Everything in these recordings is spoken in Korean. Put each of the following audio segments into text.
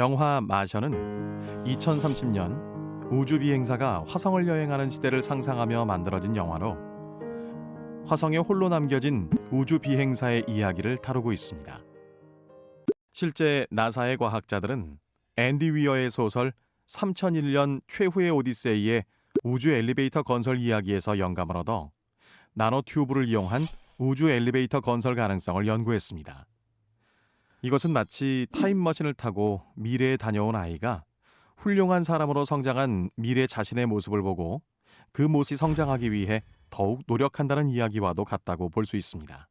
영화 마션은 2030년 우주 비행사가 화성을 여행하는 시대를 상상하며 만들어진 영화로 화성에 홀로 남겨진 우주 비행사의 이야기를 다루고 있습니다. 실제 나사의 과학자들은 앤디 위어의 소설 3001년 최후의 오디세이의 우주 엘리베이터 건설 이야기에서 영감을 얻어 나노 튜브를 이용한 우주 엘리베이터 건설 가능성을 연구했습니다. 이것은 마치 타임머신을 타고 미래에 다녀온 아이가 훌륭한 사람으로 성장한 미래 자신의 모습을 보고 그 모습이 성장하기 위해 더욱 노력한다는 이야기와도 같다고 볼 수 있습니다.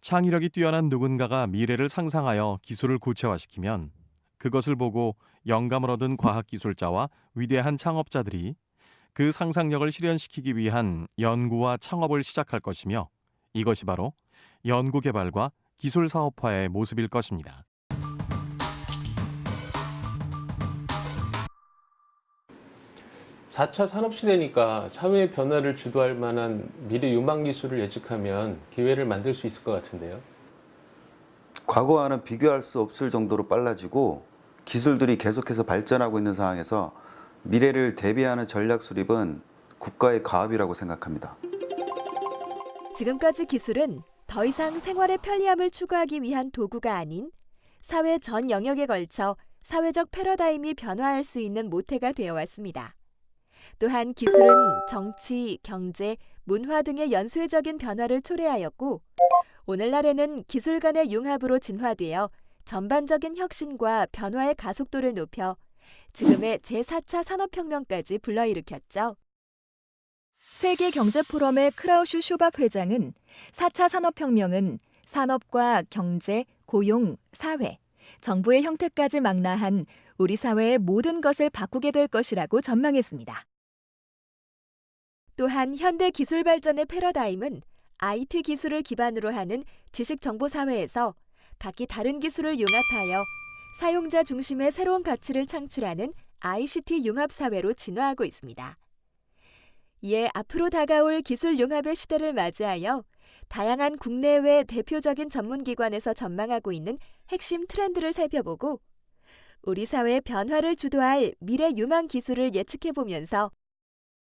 창의력이 뛰어난 누군가가 미래를 상상하여 기술을 구체화시키면 그것을 보고 영감을 얻은 과학기술자와 위대한 창업자들이 그 상상력을 실현시키기 위한 연구와 창업을 시작할 것이며 이것이 바로 연구개발과 기술 사업화의 모습일 것입니다. 사차 산업시대니까 사회 변화를 주도할 만한 미래 유망 기술을 예측하면 기회를 만들 수 있을 것 같은데요. 과거와는 비교할 수 없을 정도로 빨라지고 기술들이 계속해서 발전하고 있는 상황에서 미래를 대비하는 전략 수립은 국가의 가업이라고 생각합니다. 지금까지 기술은 더 이상 생활의 편리함을 추구하기 위한 도구가 아닌 사회 전 영역에 걸쳐 사회적 패러다임이 변화할 수 있는 모태가 되어 왔습니다. 또한 기술은 정치, 경제, 문화 등의 연쇄적인 변화를 초래하였고 오늘날에는 기술 간의 융합으로 진화되어 전반적인 혁신과 변화의 가속도를 높여 지금의 제4차 산업혁명까지 불러일으켰죠. 세계경제포럼의 크라우슈 슈밥 회장은 4차 산업혁명은 산업과 경제, 고용, 사회, 정부의 형태까지 망라한 우리 사회의 모든 것을 바꾸게 될 것이라고 전망했습니다. 또한 현대 기술 발전의 패러다임은 IT 기술을 기반으로 하는 지식 정보 사회에서 각기 다른 기술을 융합하여 사용자 중심의 새로운 가치를 창출하는 ICT 융합 사회로 진화하고 있습니다. 이에 앞으로 다가올 기술 융합의 시대를 맞이하여 다양한 국내외 대표적인 전문기관에서 전망하고 있는 핵심 트렌드를 살펴보고 우리 사회의 변화를 주도할 미래 유망 기술을 예측해 보면서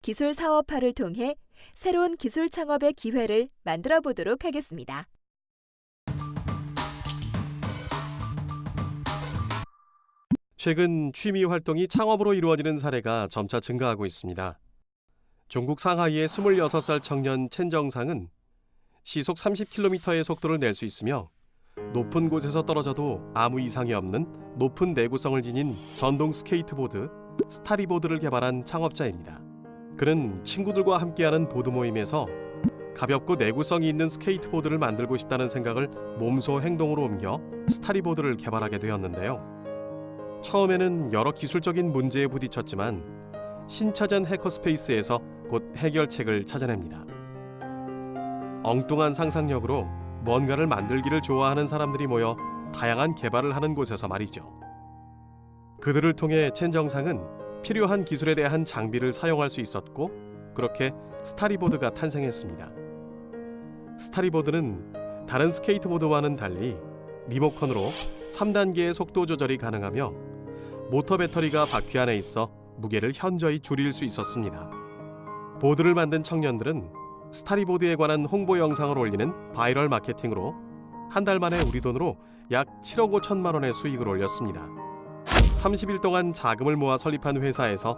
기술 사업화를 통해 새로운 기술 창업의 기회를 만들어 보도록 하겠습니다. 최근 취미 활동이 창업으로 이루어지는 사례가 점차 증가하고 있습니다. 중국 상하이의 26살 청년 첸정상은 시속 30km의 속도를 낼 수 있으며 높은 곳에서 떨어져도 아무 이상이 없는 높은 내구성을 지닌 전동 스케이트보드 스타리보드를 개발한 창업자입니다. 그는 친구들과 함께하는 보드 모임에서 가볍고 내구성이 있는 스케이트보드를 만들고 싶다는 생각을 몸소 행동으로 옮겨 스타리보드를 개발하게 되었는데요. 처음에는 여러 기술적인 문제에 부딪혔지만 신차전 해커스페이스에서 곧 해결책을 찾아냅니다. 엉뚱한 상상력으로 뭔가를 만들기를 좋아하는 사람들이 모여 다양한 개발을 하는 곳에서 말이죠. 그들을 통해 첸 정상은 필요한 기술에 대한 장비를 사용할 수 있었고 그렇게 스타리보드가 탄생했습니다. 스타리보드는 다른 스케이트보드와는 달리 리모컨으로 3단계의 속도 조절이 가능하며 모터 배터리가 바퀴 안에 있어 무게를 현저히 줄일 수 있었습니다. 보드를 만든 청년들은 스타리보드에 관한 홍보 영상을 올리는 바이럴 마케팅으로 한 달 만에 우리 돈으로 약 7억 5천만 원의 수익을 올렸습니다. 30일 동안 자금을 모아 설립한 회사에서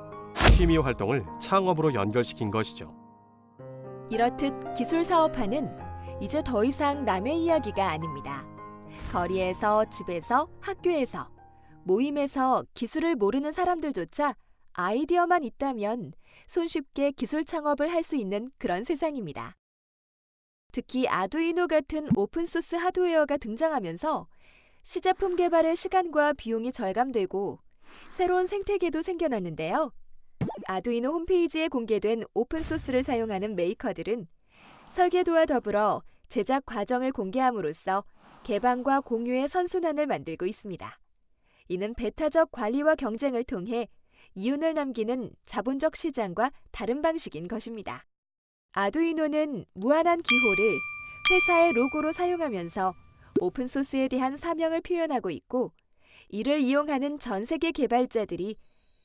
취미 활동을 창업으로 연결시킨 것이죠. 이렇듯 기술 사업화는 이제 더 이상 남의 이야기가 아닙니다. 거리에서, 집에서, 학교에서, 모임에서 기술을 모르는 사람들조차 아이디어만 있다면 손쉽게 기술 창업을 할 수 있는 그런 세상입니다. 특히 아두이노 같은 오픈소스 하드웨어가 등장하면서 시제품 개발의 시간과 비용이 절감되고 새로운 생태계도 생겨났는데요. 아두이노 홈페이지에 공개된 오픈소스를 사용하는 메이커들은 설계도와 더불어 제작 과정을 공개함으로써 개방과 공유의 선순환을 만들고 있습니다. 이는 베타적 관리와 경쟁을 통해 이윤을 남기는 자본적 시장과 다른 방식인 것입니다. 아두이노는 무한한 기호를 회사의 로고로 사용하면서 오픈소스에 대한 사명을 표현하고 있고 이를 이용하는 전 세계 개발자들이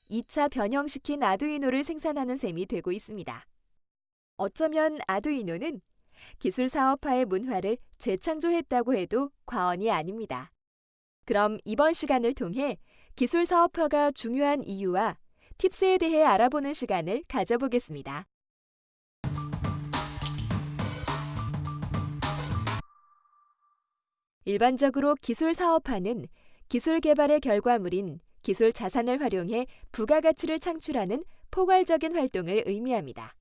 2차 변형시킨 아두이노를 생산하는 셈이 되고 있습니다. 어쩌면 아두이노는 기술 사업화의 문화를 재창조했다고 해도 과언이 아닙니다. 그럼 이번 시간을 통해 기술 사업화가 중요한 이유와 팁스에 대해 알아보는 시간을 가져보겠습니다. 일반적으로 기술 사업화는 기술 개발의 결과물인 기술 자산을 활용해 부가가치를 창출하는 포괄적인 활동을 의미합니다.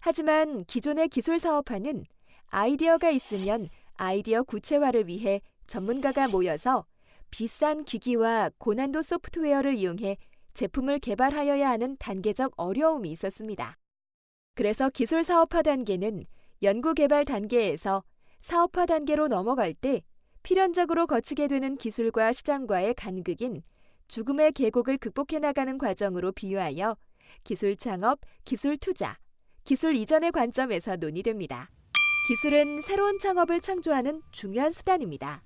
하지만 기존의 기술 사업화는 아이디어가 있으면 아이디어 구체화를 위해 전문가가 모여서 비싼 기기와 고난도 소프트웨어를 이용해 제품을 개발하여야 하는 단계적 어려움이 있었습니다. 그래서 기술 사업화 단계는 연구 개발 단계에서 사업화 단계로 넘어갈 때 필연적으로 거치게 되는 기술과 시장과의 간극인 죽음의 계곡을 극복해 나가는 과정으로 비유하여 기술 창업, 기술 투자, 기술 이전의 관점에서 논의됩니다. 기술은 새로운 창업을 창조하는 중요한 수단입니다.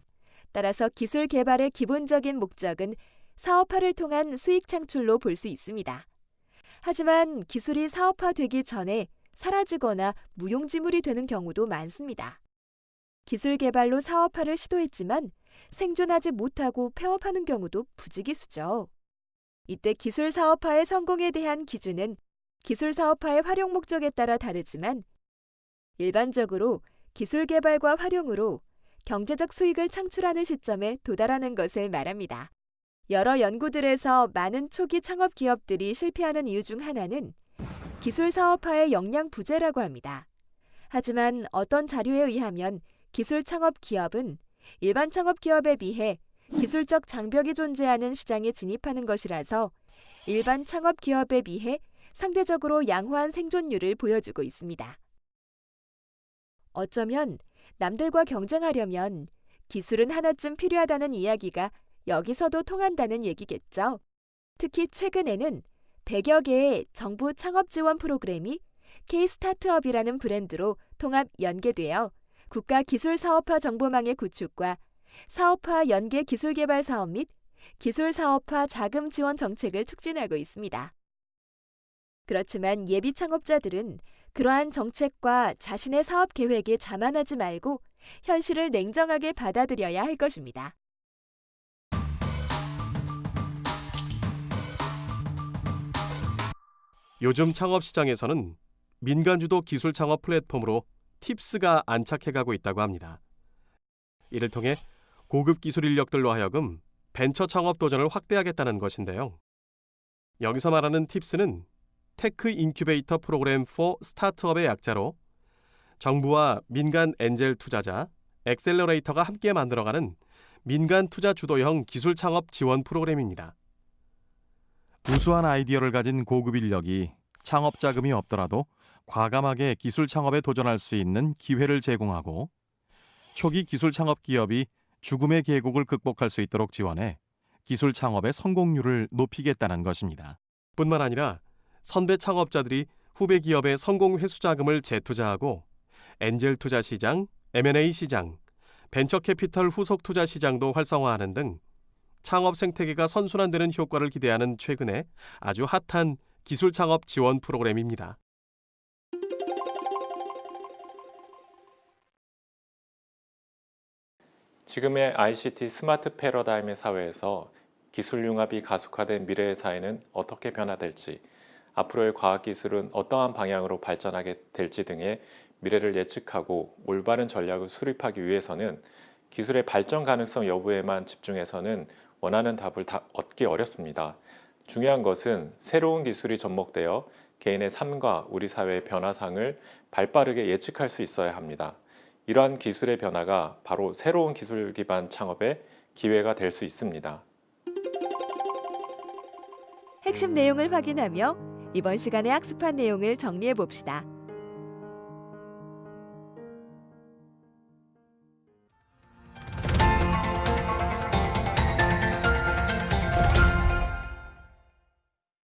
따라서 기술 개발의 기본적인 목적은 사업화를 통한 수익 창출로 볼 수 있습니다. 하지만 기술이 사업화되기 전에 사라지거나 무용지물이 되는 경우도 많습니다. 기술 개발로 사업화를 시도했지만 생존하지 못하고 폐업하는 경우도 부지기수죠. 이때 기술 사업화의 성공에 대한 기준은 기술 사업화의 활용 목적에 따라 다르지만 일반적으로 기술 개발과 활용으로 경제적 수익을 창출하는 시점에 도달하는 것을 말합니다. 여러 연구들에서 많은 초기 창업 기업들이 실패하는 이유 중 하나는 기술 사업화의 역량 부재라고 합니다. 하지만 어떤 자료에 의하면 기술 창업 기업은 일반 창업 기업에 비해 기술적 장벽이 존재하는 시장에 진입하는 것이라서 일반 창업 기업에 비해 상대적으로 양호한 생존율을 보여주고 있습니다. 어쩌면 남들과 경쟁하려면 기술은 하나쯤 필요하다는 이야기가 여기서도 통한다는 얘기겠죠. 특히 최근에는 100여 개의 정부 창업 지원 프로그램이 K-스타트업이라는 브랜드로 통합 연계되어 국가 기술 사업화 정보망의 구축과 사업화 연계 기술 개발 사업 및 기술 사업화 자금 지원 정책을 촉진하고 있습니다. 그렇지만 예비 창업자들은 그러한 정책과 자신의 사업 계획에 자만하지 말고 현실을 냉정하게 받아들여야 할 것입니다. 요즘 창업 시장에서는 민간 주도 기술 창업 플랫폼으로 팁스가 안착해가고 있다고 합니다. 이를 통해 고급 기술 인력들로 하여금 벤처 창업 도전을 확대하겠다는 것인데요. 여기서 말하는 팁스는 Tech Incubator Program for Startup의 약자로 정부와 민간 엔젤 투자자, 엑셀러레이터가 함께 만들어가는 민간 투자 주도형 기술 창업 지원 프로그램입니다. 우수한 아이디어를 가진 고급 인력이 창업 자금이 없더라도 과감하게 기술 창업에 도전할 수 있는 기회를 제공하고 초기 기술 창업 기업이 죽음의 계곡을 극복할 수 있도록 지원해 기술 창업의 성공률을 높이겠다는 것입니다. 뿐만 아니라 선배 창업자들이 후배 기업의 성공 회수 자금을 재투자하고 엔젤 투자 시장, M&A 시장, 벤처 캐피털 후속 투자 시장도 활성화하는 등 창업 생태계가 선순환되는 효과를 기대하는 최근에 아주 핫한 기술 창업 지원 프로그램입니다. 지금의 ICT 스마트 패러다임의 사회에서 기술 융합이 가속화된 미래의 사회는 어떻게 변화될지, 앞으로의 과학기술은 어떠한 방향으로 발전하게 될지 등의 미래를 예측하고 올바른 전략을 수립하기 위해서는 기술의 발전 가능성 여부에만 집중해서는 원하는 답을 다 얻기 어렵습니다. 중요한 것은 새로운 기술이 접목되어 개인의 삶과 우리 사회의 변화상을 발빠르게 예측할 수 있어야 합니다. 이러한 기술의 변화가 바로 새로운 기술 기반 창업의 기회가 될 수 있습니다. 핵심 내용을 확인하며 이번 시간에 학습한 내용을 정리해 봅시다.